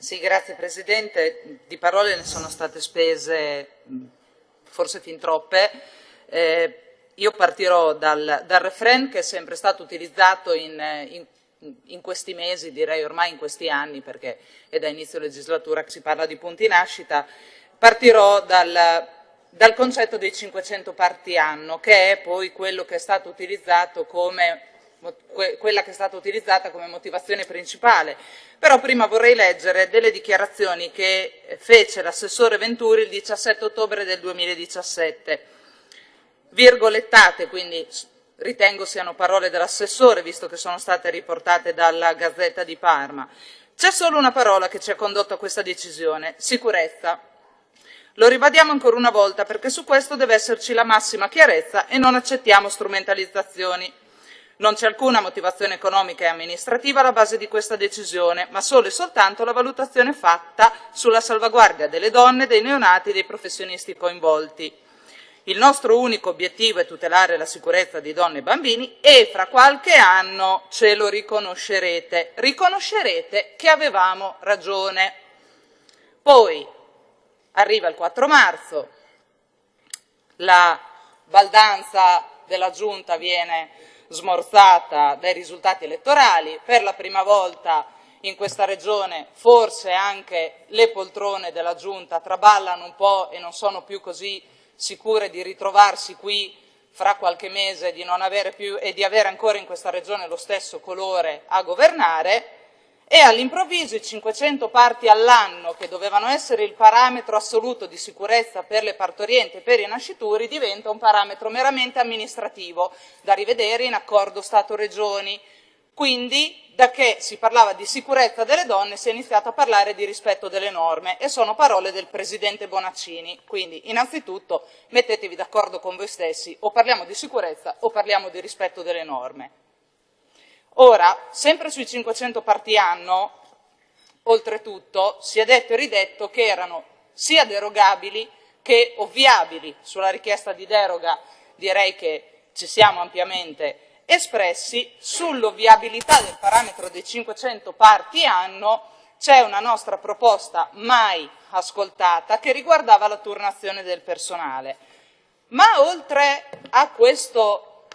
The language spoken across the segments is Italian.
Sì, grazie Presidente. Di parole ne sono state spese forse fin troppe. Eh, io partirò dal, dal, refrain che è sempre stato utilizzato in, in, in, questi mesi, direi ormai in questi anni, perché è da inizio legislatura che si parla di punti nascita. Partirò dal, dal concetto dei 500 parti anno, che è poi quello che è stato utilizzato come quella che è stata utilizzata come motivazione principale. Però prima vorrei leggere delle dichiarazioni che fece l'assessore Venturi il 17 ottobre del 2017, virgolettate, quindi ritengo siano parole dell'assessore, visto che sono state riportate dalla Gazzetta di Parma. C'è solo una parola che ci ha condotto a questa decisione, sicurezza. Lo ribadiamo ancora una volta perché su questo deve esserci la massima chiarezza e non accettiamo strumentalizzazioni. Non c'è alcuna motivazione economica e amministrativa alla base di questa decisione, ma solo e soltanto la valutazione fatta sulla salvaguardia delle donne, dei neonati e dei professionisti coinvolti. Il nostro unico obiettivo è tutelare la sicurezza di donne e bambini e fra qualche anno ce lo riconoscerete. Riconoscerete che avevamo ragione. Poi arriva il 4 marzo, la baldanza della Giunta viene smorzata dai risultati elettorali, per la prima volta in questa regione forse anche le poltrone della Giunta traballano un po' e non sono più così sicure di ritrovarsi qui fra qualche mese di più, e di avere ancora in questa regione lo stesso colore a governare e all'improvviso i 500 parti all'anno che dovevano essere il parametro assoluto di sicurezza per le partorienti e per i nascituri diventa un parametro meramente amministrativo da rivedere in accordo Stato-Regioni. Quindi da che si parlava di sicurezza delle donne si è iniziato a parlare di rispetto delle norme e sono parole del Presidente Bonaccini. Quindi innanzitutto mettetevi d'accordo con voi stessi, o parliamo di sicurezza o parliamo di rispetto delle norme. Ora, sempre sui 500 parti anno, oltretutto, si è detto e ridetto che erano sia derogabili che ovviabili. Sulla richiesta di deroga direi che ci siamo ampiamente espressi. Sull'ovviabilità del parametro dei 500 parti anno c'è una nostra proposta mai ascoltata che riguardava la turnazione del personale. Ma oltre a questo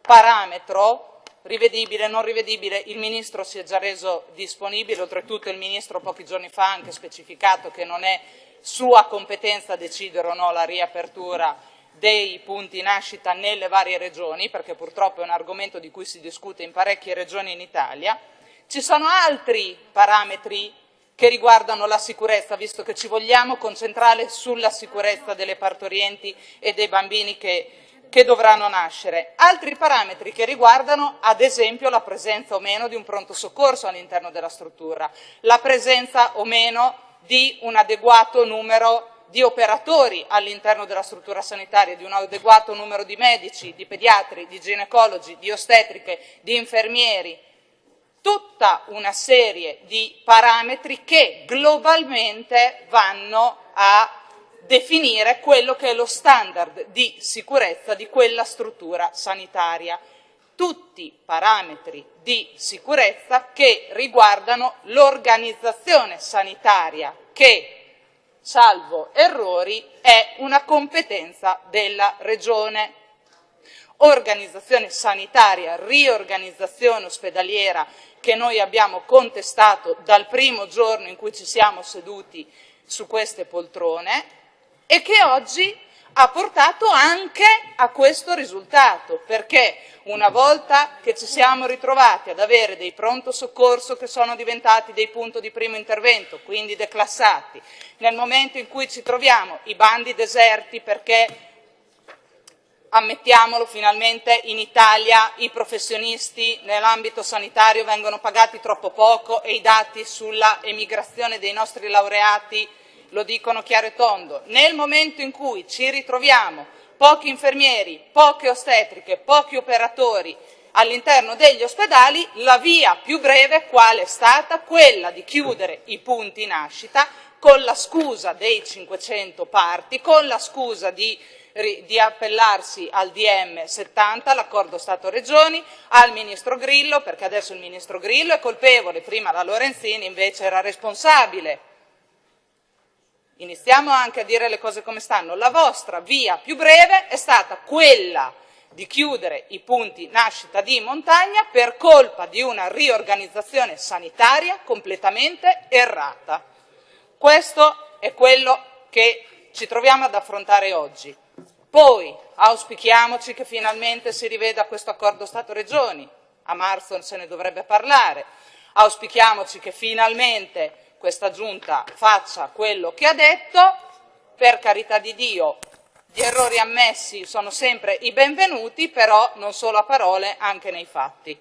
parametro rivedibile, non rivedibile, il Ministro si è già reso disponibile, oltretutto il Ministro pochi giorni fa ha anche specificato che non è sua competenza decidere o no la riapertura dei punti nascita nelle varie regioni, perché purtroppo è un argomento di cui si discute in parecchie regioni in Italia. Ci sono altri parametri che riguardano la sicurezza, visto che ci vogliamo concentrare sulla sicurezza delle partorienti e dei bambini che che dovranno nascere. Altri parametri che riguardano ad esempio la presenza o meno di un pronto soccorso all'interno della struttura, la presenza o meno di un adeguato numero di operatori all'interno della struttura sanitaria, di un adeguato numero di medici, di pediatri, di ginecologi, di ostetriche, di infermieri, tutta una serie di parametri che globalmente vanno a definire quello che è lo standard di sicurezza di quella struttura sanitaria. Tutti parametri di sicurezza che riguardano l'organizzazione sanitaria che, salvo errori, è una competenza della Regione. Organizzazione sanitaria, riorganizzazione ospedaliera che noi abbiamo contestato dal primo giorno in cui ci siamo seduti su queste poltrone e che oggi ha portato anche a questo risultato, perché una volta che ci siamo ritrovati ad avere dei pronto soccorso che sono diventati dei punti di primo intervento, quindi declassati, nel momento in cui ci troviamo i bandi deserti perché ammettiamolo finalmente in Italia i professionisti nell'ambito sanitario vengono pagati troppo poco e i dati sulla emigrazione dei nostri laureati lo dicono chiaro e tondo, nel momento in cui ci ritroviamo pochi infermieri, poche ostetriche, pochi operatori all'interno degli ospedali, la via più breve qual è stata? Quella di chiudere i punti nascita con la scusa dei 500 parti, con la scusa di di appellarsi al DM 70, l'accordo Stato-Regioni, al Ministro Grillo, perché adesso il Ministro Grillo è colpevole, prima la Lorenzini invece era responsabile. Iniziamo anche a dire le cose come stanno. La vostra via più breve è stata quella di chiudere i punti nascita di montagna per colpa di una riorganizzazione sanitaria completamente errata. Questo è quello che ci troviamo ad affrontare oggi. Poi auspichiamoci che finalmente si riveda questo accordo Stato-Regioni, a marzo se ne dovrebbe parlare, auspichiamoci che finalmente questa giunta faccia quello che ha detto, per carità di Dio gli errori ammessi sono sempre i benvenuti, però non solo a parole, anche nei fatti.